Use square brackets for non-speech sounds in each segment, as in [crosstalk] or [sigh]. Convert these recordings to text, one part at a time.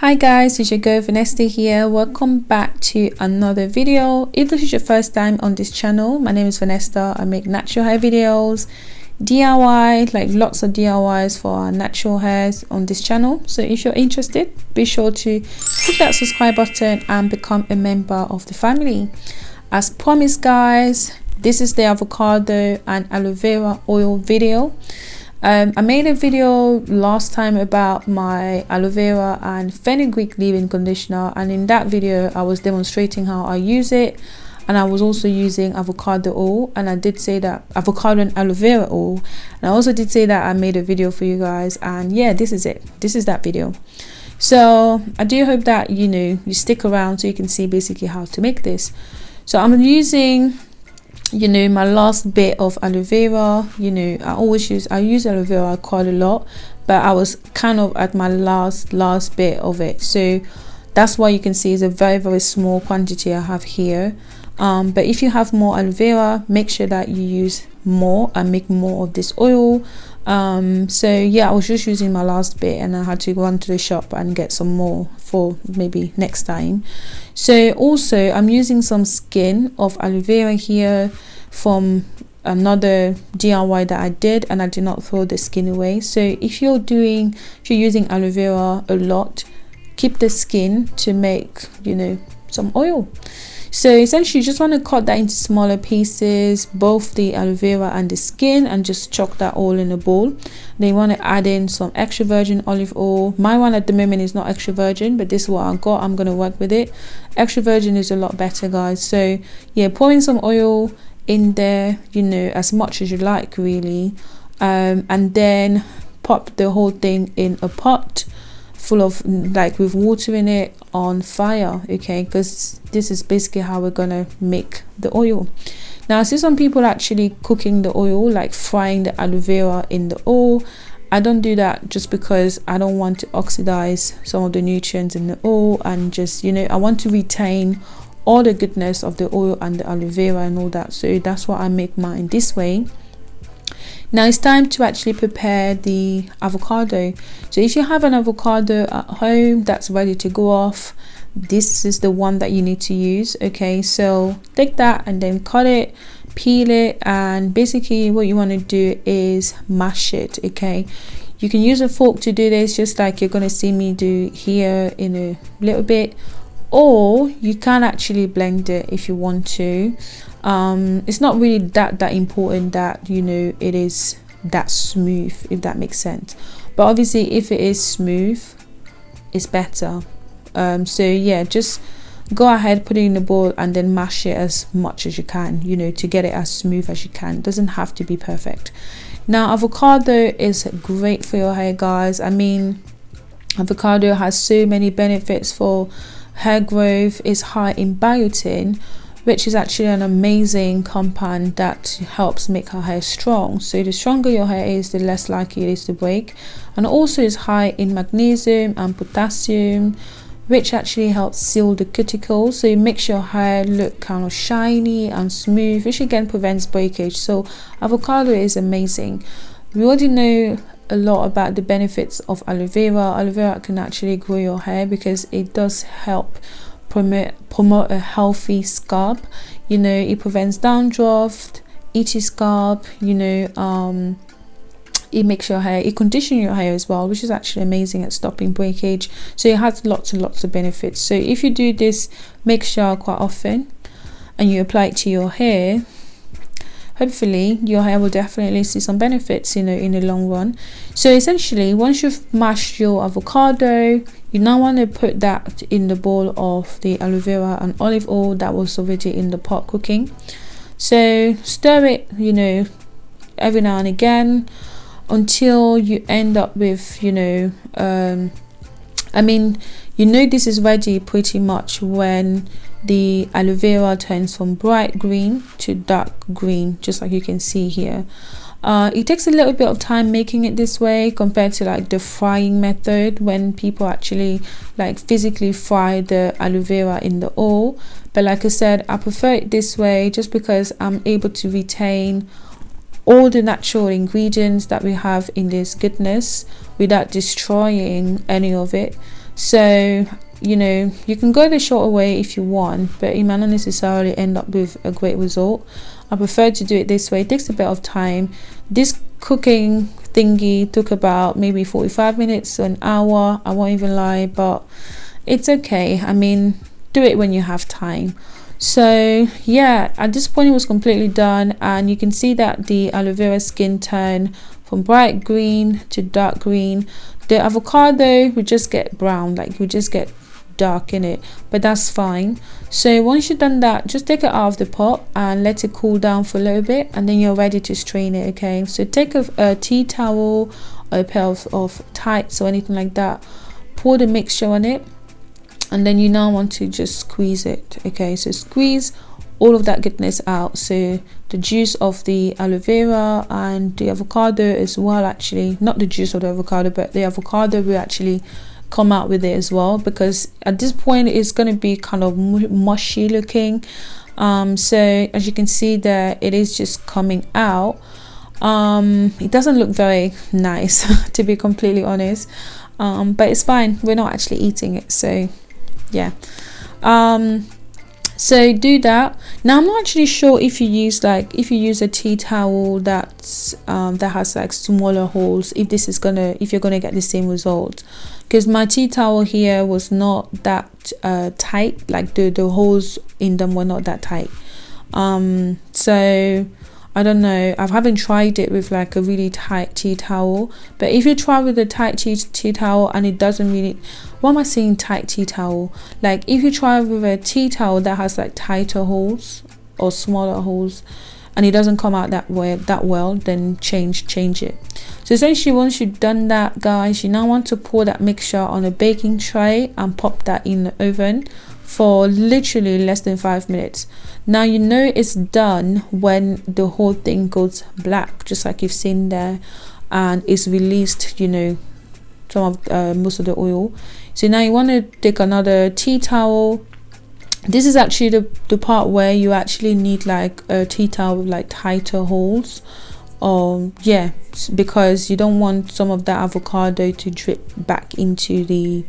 Hi guys, it's your girl Vanessa here. Welcome back to another video. If this is your first time on this channel, my name is Vanessa. I make natural hair videos, DIY, like lots of DIYs for our natural hairs on this channel. So if you're interested, be sure to click that subscribe button and become a member of the family. As promised guys, this is the avocado and aloe vera oil video um, I made a video last time about my aloe vera and fenugreek leave-in conditioner and in that video I was demonstrating how I use it and I was also using avocado oil and I did say that avocado and aloe vera oil and I also did say that I made a video for you guys and yeah this is it. This is that video. So I do hope that you know you stick around so you can see basically how to make this. So I'm using you know my last bit of aloe vera you know i always use i use aloe vera quite a lot but i was kind of at my last last bit of it. So that's why you can see it's a very very small quantity i have here. Um, but if you have more aloe vera make sure that you use more and make more of this oil. Um, so yeah i was just using my last bit and i had to run to the shop and get some more for maybe next time. So also i'm using some skin of aloe vera here from another diy that i did and i did not throw the skin away. So if you're doing if you're using aloe vera a lot keep the skin to make you know some oil so essentially you just want to cut that into smaller pieces both the aloe vera and the skin and just chuck that all in a bowl. Then you want to add in some extra virgin olive oil. My one at the moment is not extra virgin but this is what i got. I'm going to work with it. Extra virgin is a lot better guys. So yeah pouring some oil in there you know as much as you like really. Um, and then pop the whole thing in a pot full of like with water in it on fire okay? Because this is basically how we're gonna make the oil. Now i see some people actually cooking the oil like frying the aloe vera in the oil. I don't do that just because i don't want to oxidize some of the nutrients in the oil and just you know i want to retain all the goodness of the oil and the aloe vera and all that. So that's why i make mine this way now it's time to actually prepare the avocado. So if you have an avocado at home that's ready to go off this is the one that you need to use okay? So take that and then cut it peel it and basically what you want to do is mash it okay? You can use a fork to do this just like you're going to see me do here in a little bit or you can actually blend it if you want to um, it's not really that that important that you know it is that smooth if that makes sense. But obviously if it is smooth it's better. Um, so yeah just go ahead put it in the bowl and then mash it as much as you can you know to get it as smooth as you can. It doesn't have to be perfect. Now avocado is great for your hair guys. I mean avocado has so many benefits for hair growth. Is high in biotin which is actually an amazing compound that helps make our hair strong. So the stronger your hair is the less likely it is to break. And also is high in magnesium and potassium which actually helps seal the cuticle so it makes your hair look kind of shiny and smooth which again prevents breakage. So avocado is amazing. We already know a lot about the benefits of aloe vera. Aloe vera can actually grow your hair because it does help promote promote a healthy scalp. You know it prevents dandruff itchy scalp you know um it makes your hair it conditions your hair as well which is actually amazing at stopping breakage. So it has lots and lots of benefits. So if you do this mixture quite often and you apply it to your hair hopefully your hair will definitely see some benefits you know in the long run. So essentially once you've mashed your avocado you now want to put that in the bowl of the aloe vera and olive oil that was already in the pot cooking. So stir it you know every now and again until you end up with you know um i mean you know this is ready pretty much when the aloe vera turns from bright green to dark green just like you can see here. Uh, it takes a little bit of time making it this way compared to like the frying method when people actually like physically fry the aloe vera in the oil. But like I said I prefer it this way just because I'm able to retain all the natural ingredients that we have in this goodness without destroying any of it. So you know you can go the shorter way if you want but it might not necessarily end up with a great result. I prefer to do it this way. It takes a bit of time. This cooking thingy took about maybe 45 minutes an hour. I won't even lie but it's okay. I mean do it when you have time so yeah at this point it was completely done and you can see that the aloe vera skin turned from bright green to dark green. The avocado would just get brown like we just get dark in it but that's fine. So once you've done that just take it out of the pot and let it cool down for a little bit and then you're ready to strain it okay? So take a, a tea towel a pair of, of tights or anything like that pour the mixture on it and then you now want to just squeeze it okay? So squeeze all of that goodness out. So the juice of the aloe vera and the avocado as well actually. Not the juice of the avocado but the avocado will actually come out with it as well because at this point it's going to be kind of mushy looking. Um, so as you can see there it is just coming out. Um, it doesn't look very nice [laughs] to be completely honest. Um, but it's fine. We're not actually eating it so yeah. Um, so do that. Now i'm not actually sure if you use like if you use a tea towel that's um, that has like smaller holes if this is gonna if you're gonna get the same result. Because my tea towel here was not that uh, tight like the the holes in them were not that tight. Um so I don't know. I haven't tried it with like a really tight tea towel but if you try with a tight tea, tea towel and it doesn't really what am I saying tight tea towel? Like if you try with a tea towel that has like tighter holes or smaller holes and it doesn't come out that way that well then change change it. So essentially once you've done that guys you now want to pour that mixture on a baking tray and pop that in the oven for literally less than five minutes. Now you know it's done when the whole thing goes black just like you've seen there and it's released you know some of uh, most of the oil. So now you want to take another tea towel. This is actually the, the part where you actually need like a tea towel with like tighter holes. Um yeah because you don't want some of that avocado to drip back into the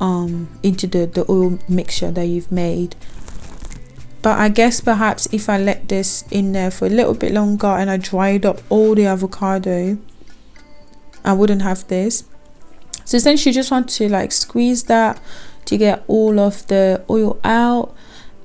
um into the the oil mixture that you've made. But I guess perhaps if I let this in there for a little bit longer and I dried up all the avocado I wouldn't have this. So essentially you just want to like squeeze that to get all of the oil out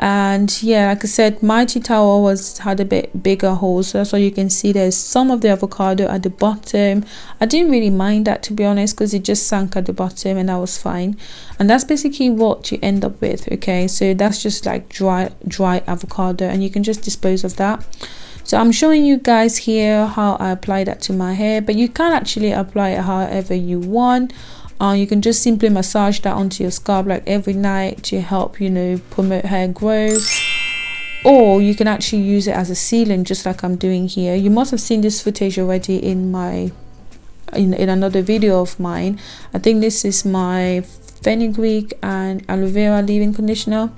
and yeah like i said my towel was had a bit bigger holes so that's why you can see there's some of the avocado at the bottom. I didn't really mind that to be honest because it just sank at the bottom and that was fine. And that's basically what you end up with okay? So that's just like dry dry avocado and you can just dispose of that. So i'm showing you guys here how i apply that to my hair but you can actually apply it however you want you can just simply massage that onto your scalp like every night to help you know promote hair growth. Or you can actually use it as a sealant just like I'm doing here. You must have seen this footage already in my in, in another video of mine. I think this is my fenugreek and aloe vera leave-in conditioner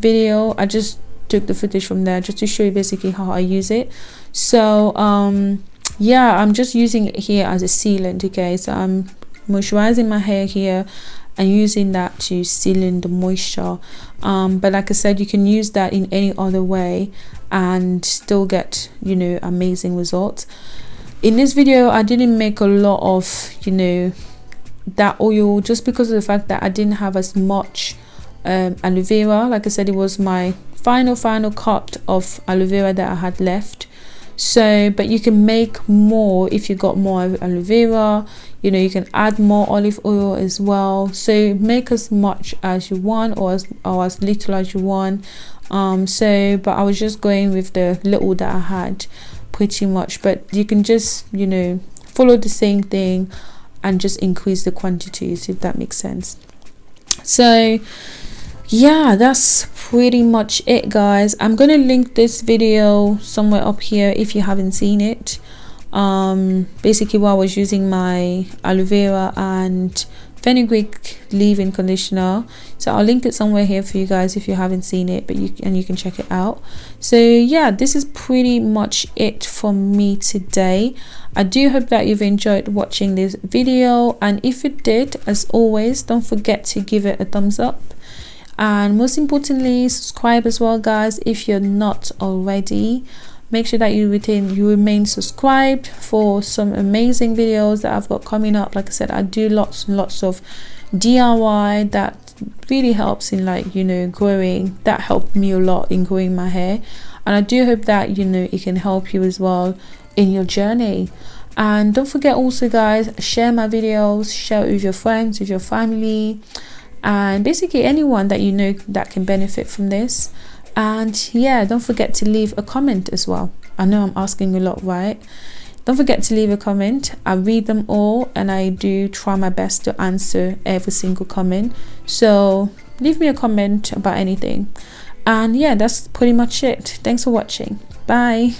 video. I just took the footage from there just to show you basically how I use it. So um yeah I'm just using it here as a sealant okay? So I'm moisturizing my hair here and using that to seal in the moisture. Um, but like I said you can use that in any other way and still get you know amazing results. In this video I didn't make a lot of you know that oil just because of the fact that I didn't have as much um, aloe vera. Like I said it was my final final cut of aloe vera that I had left so but you can make more if you got more aloe vera. You know you can add more olive oil as well. So make as much as you want or as or as little as you want. Um so but i was just going with the little that i had pretty much. But you can just you know follow the same thing and just increase the quantities if that makes sense. So yeah that's pretty much it guys. I'm gonna link this video somewhere up here if you haven't seen it. Um basically while i was using my aloe vera and fenugreek leave-in conditioner. So i'll link it somewhere here for you guys if you haven't seen it but you and you can check it out. So yeah this is pretty much it for me today. I do hope that you've enjoyed watching this video and if you did as always don't forget to give it a thumbs up and most importantly subscribe as well guys if you're not already. Make sure that you retain you remain subscribed for some amazing videos that I've got coming up. Like I said I do lots and lots of DIY that really helps in like you know growing. That helped me a lot in growing my hair. And I do hope that you know it can help you as well in your journey. And don't forget also guys share my videos share it with your friends with your family and basically anyone that you know that can benefit from this. And yeah don't forget to leave a comment as well. I know i'm asking a lot right? Don't forget to leave a comment. I read them all and i do try my best to answer every single comment. So leave me a comment about anything. And yeah that's pretty much it. Thanks for watching. Bye